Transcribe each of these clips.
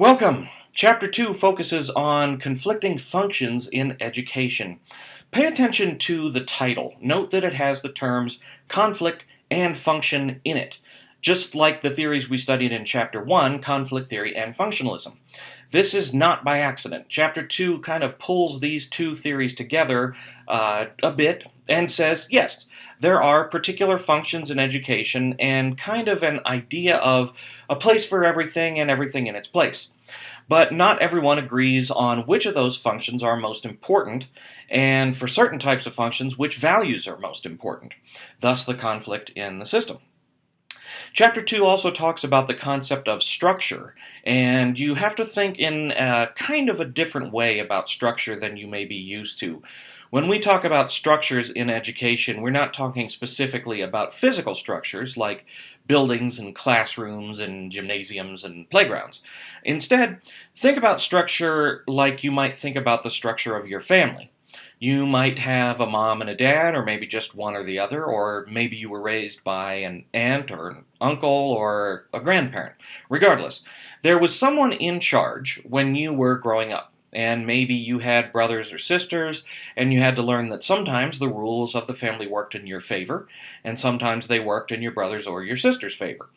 Welcome! Chapter 2 focuses on conflicting functions in education. Pay attention to the title. Note that it has the terms conflict and function in it, just like the theories we studied in Chapter 1, conflict theory and functionalism. This is not by accident. Chapter 2 kind of pulls these two theories together uh, a bit and says, yes, there are particular functions in education and kind of an idea of a place for everything and everything in its place. But not everyone agrees on which of those functions are most important, and for certain types of functions, which values are most important, thus the conflict in the system. Chapter 2 also talks about the concept of structure, and you have to think in a kind of a different way about structure than you may be used to. When we talk about structures in education, we're not talking specifically about physical structures like buildings and classrooms and gymnasiums and playgrounds. Instead, think about structure like you might think about the structure of your family. You might have a mom and a dad, or maybe just one or the other, or maybe you were raised by an aunt or an uncle or a grandparent. Regardless, there was someone in charge when you were growing up and maybe you had brothers or sisters, and you had to learn that sometimes the rules of the family worked in your favor, and sometimes they worked in your brother's or your sister's favor.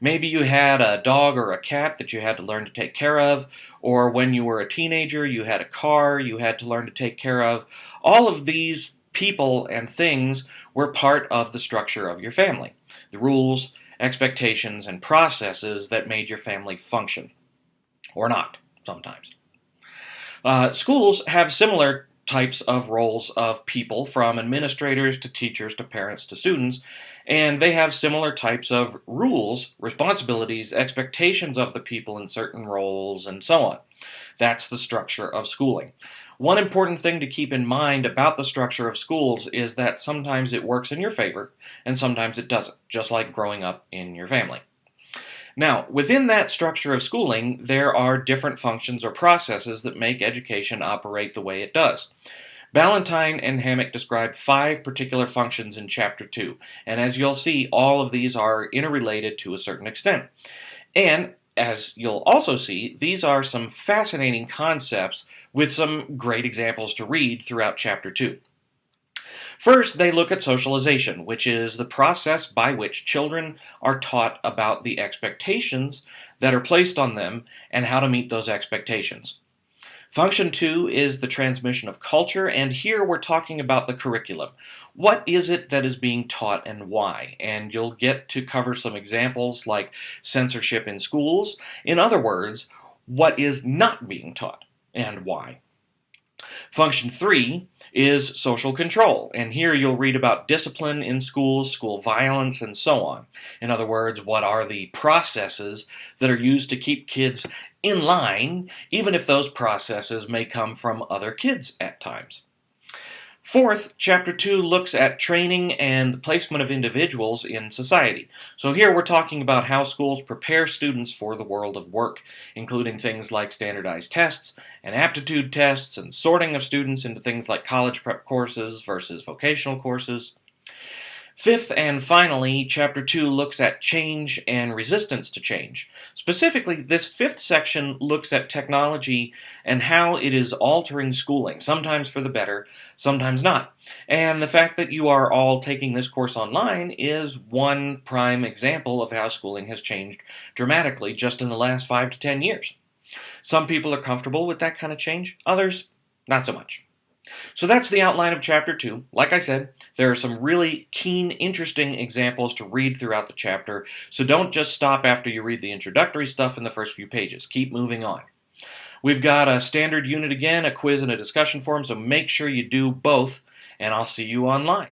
Maybe you had a dog or a cat that you had to learn to take care of, or when you were a teenager, you had a car you had to learn to take care of. All of these people and things were part of the structure of your family. The rules, expectations, and processes that made your family function. Or not, sometimes. Uh, schools have similar types of roles of people, from administrators to teachers to parents to students, and they have similar types of rules, responsibilities, expectations of the people in certain roles, and so on. That's the structure of schooling. One important thing to keep in mind about the structure of schools is that sometimes it works in your favor and sometimes it doesn't, just like growing up in your family. Now, within that structure of schooling, there are different functions or processes that make education operate the way it does. Ballantine and Hammack describe five particular functions in Chapter 2, and as you'll see, all of these are interrelated to a certain extent. And, as you'll also see, these are some fascinating concepts with some great examples to read throughout Chapter 2. First, they look at socialization, which is the process by which children are taught about the expectations that are placed on them and how to meet those expectations. Function two is the transmission of culture, and here we're talking about the curriculum. What is it that is being taught and why? And you'll get to cover some examples like censorship in schools. In other words, what is not being taught and why. Function three is social control, and here you'll read about discipline in schools, school violence, and so on. In other words, what are the processes that are used to keep kids in line, even if those processes may come from other kids at times. Fourth, Chapter 2 looks at training and the placement of individuals in society. So here we're talking about how schools prepare students for the world of work, including things like standardized tests and aptitude tests and sorting of students into things like college prep courses versus vocational courses. Fifth and finally, Chapter 2 looks at change and resistance to change. Specifically, this fifth section looks at technology and how it is altering schooling, sometimes for the better, sometimes not. And the fact that you are all taking this course online is one prime example of how schooling has changed dramatically just in the last five to ten years. Some people are comfortable with that kind of change, others, not so much. So that's the outline of Chapter 2. Like I said, there are some really keen, interesting examples to read throughout the chapter, so don't just stop after you read the introductory stuff in the first few pages. Keep moving on. We've got a standard unit again, a quiz and a discussion forum, so make sure you do both, and I'll see you online.